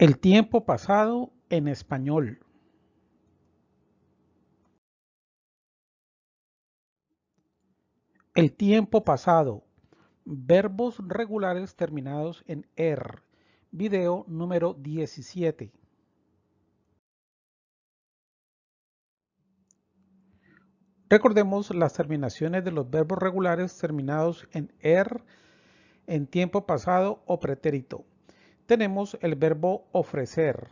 El tiempo pasado en español. El tiempo pasado. Verbos regulares terminados en er. Video número 17. Recordemos las terminaciones de los verbos regulares terminados en er en tiempo pasado o pretérito. Tenemos el verbo ofrecer.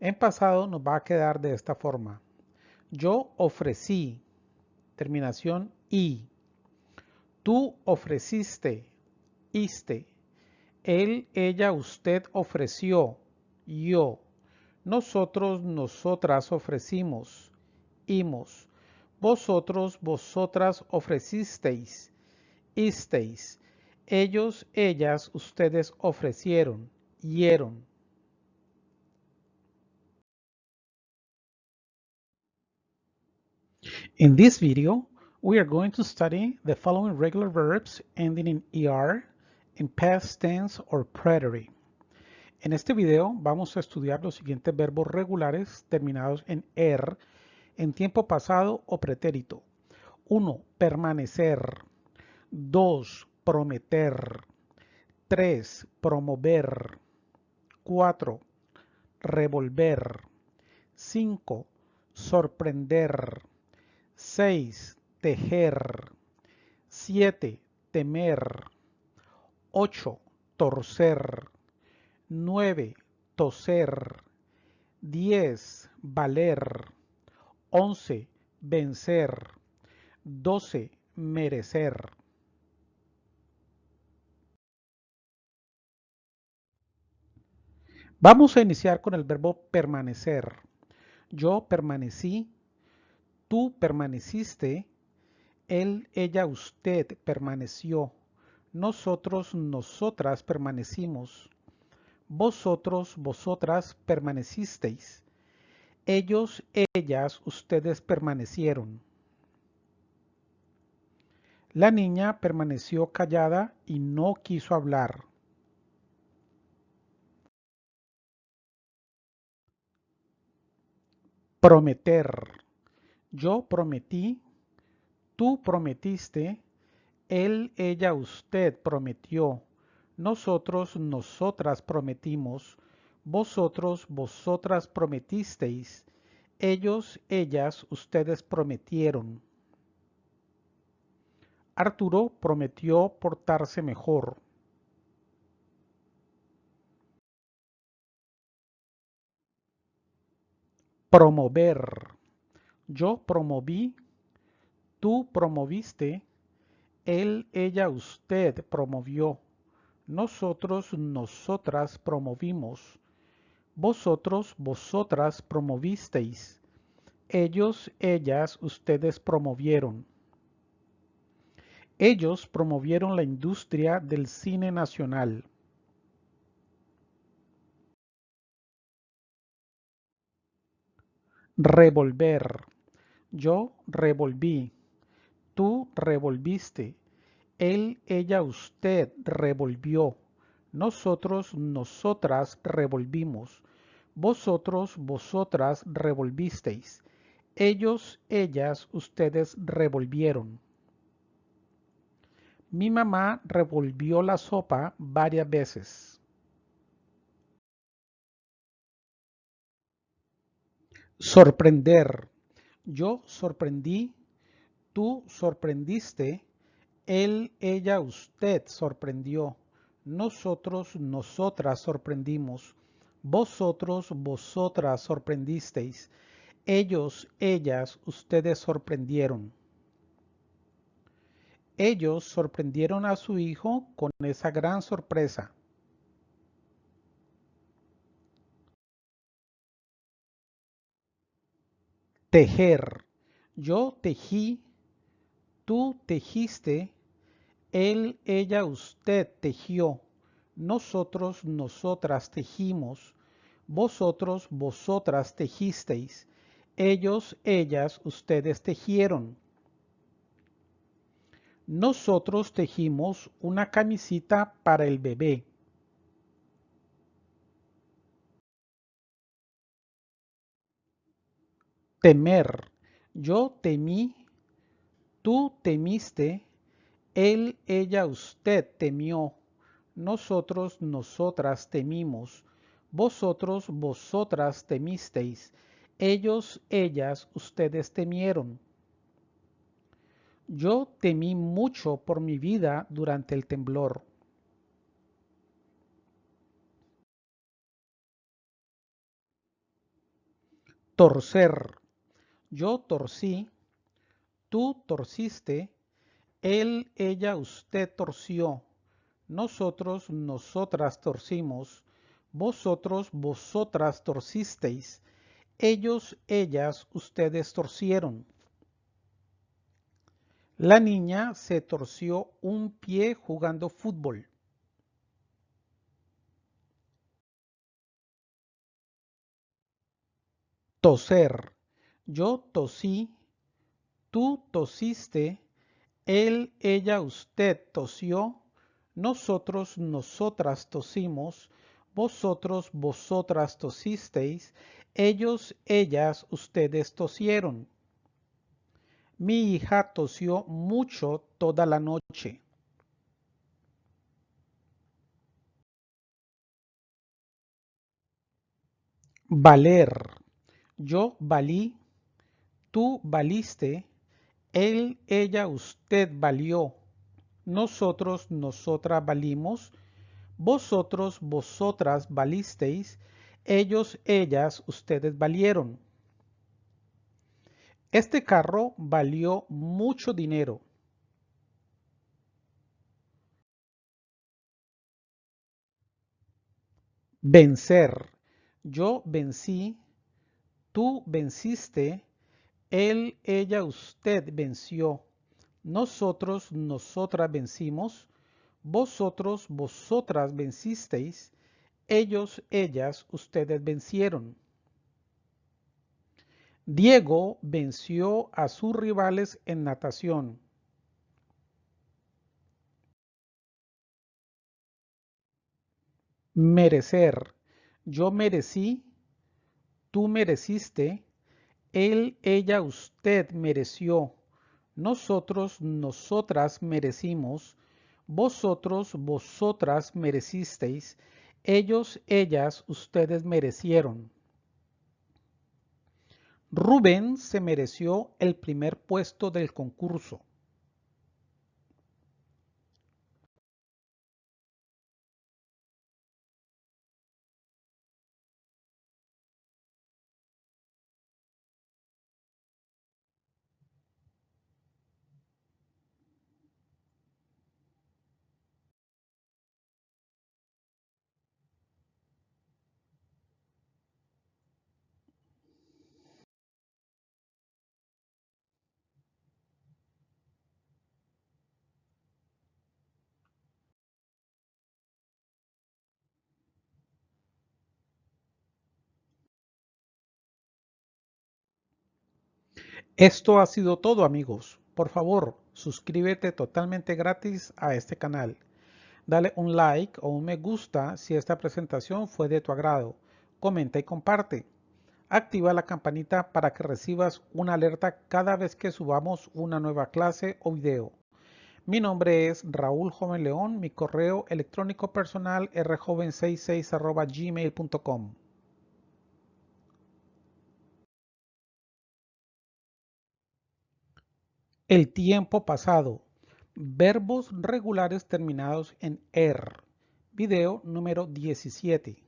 En pasado nos va a quedar de esta forma. Yo ofrecí. Terminación y. Tú ofreciste. Iste. Él, ella, usted ofreció. Yo. Nosotros, nosotras ofrecimos. Imos. Vosotros, vosotras ofrecisteis. Isteis. Ellos, ellas, ustedes ofrecieron. Hieron. In this video, we are going to study the following regular verbs ending in ER, in past tense or preterite. En este video vamos a estudiar los siguientes verbos regulares terminados en ER, en tiempo pasado o pretérito. 1. Permanecer. 2. Prometer. 3. Promover. 4. Revolver. 5. Sorprender. 6. Tejer. 7. Temer. 8. Torcer. 9. Toser. 10. Valer. 11. Vencer. 12. Merecer. Vamos a iniciar con el verbo permanecer. Yo permanecí, tú permaneciste, él, ella, usted permaneció, nosotros, nosotras permanecimos, vosotros, vosotras permanecisteis, ellos, ellas, ustedes permanecieron. La niña permaneció callada y no quiso hablar. Prometer. Yo prometí, tú prometiste, él, ella, usted prometió, nosotros, nosotras prometimos, vosotros, vosotras prometisteis, ellos, ellas, ustedes prometieron. Arturo prometió portarse mejor. Promover. Yo promoví, tú promoviste, él, ella, usted promovió, nosotros, nosotras promovimos, vosotros, vosotras promovisteis, ellos, ellas, ustedes promovieron. Ellos promovieron la industria del cine nacional. Revolver. Yo revolví. Tú revolviste. Él, ella, usted revolvió. Nosotros, nosotras revolvimos. Vosotros, vosotras revolvisteis. Ellos, ellas, ustedes revolvieron. Mi mamá revolvió la sopa varias veces. Sorprender. Yo sorprendí, tú sorprendiste, él, ella, usted sorprendió, nosotros, nosotras sorprendimos, vosotros, vosotras sorprendisteis, ellos, ellas, ustedes sorprendieron. Ellos sorprendieron a su hijo con esa gran sorpresa. Tejer. Yo tejí, tú tejiste, él, ella, usted tejió, nosotros, nosotras tejimos, vosotros, vosotras tejisteis, ellos, ellas, ustedes tejieron. Nosotros tejimos una camisita para el bebé. Temer. Yo temí, tú temiste, él, ella, usted temió, nosotros, nosotras temimos, vosotros, vosotras temisteis, ellos, ellas, ustedes temieron. Yo temí mucho por mi vida durante el temblor. Torcer. Yo torcí, tú torciste, él, ella, usted torció, nosotros, nosotras torcimos, vosotros, vosotras torcisteis, ellos, ellas, ustedes torcieron. La niña se torció un pie jugando fútbol. Toser. Yo tosí, tú tosiste, él, ella, usted tosió, nosotros, nosotras tosimos, vosotros, vosotras tosisteis, ellos, ellas, ustedes tosieron. Mi hija tosió mucho toda la noche. Valer. Yo valí, tú valiste, él, ella, usted valió, nosotros, nosotras valimos, vosotros, vosotras valisteis, ellos, ellas, ustedes valieron. Este carro valió mucho dinero. Vencer. Yo vencí, tú venciste, él, ella, usted venció, nosotros, nosotras vencimos, vosotros, vosotras vencisteis, ellos, ellas, ustedes vencieron. Diego venció a sus rivales en natación. Merecer. Yo merecí, tú mereciste, él, ella, usted mereció, nosotros, nosotras merecimos, vosotros, vosotras merecisteis, ellos, ellas, ustedes merecieron. Rubén se mereció el primer puesto del concurso. Esto ha sido todo amigos. Por favor, suscríbete totalmente gratis a este canal. Dale un like o un me gusta si esta presentación fue de tu agrado. Comenta y comparte. Activa la campanita para que recibas una alerta cada vez que subamos una nueva clase o video. Mi nombre es Raúl Joven León, mi correo electrónico personal rjoven66 gmail.com. El tiempo pasado. Verbos regulares terminados en er. Video número 17.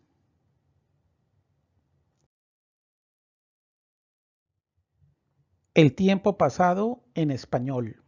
El tiempo pasado en español.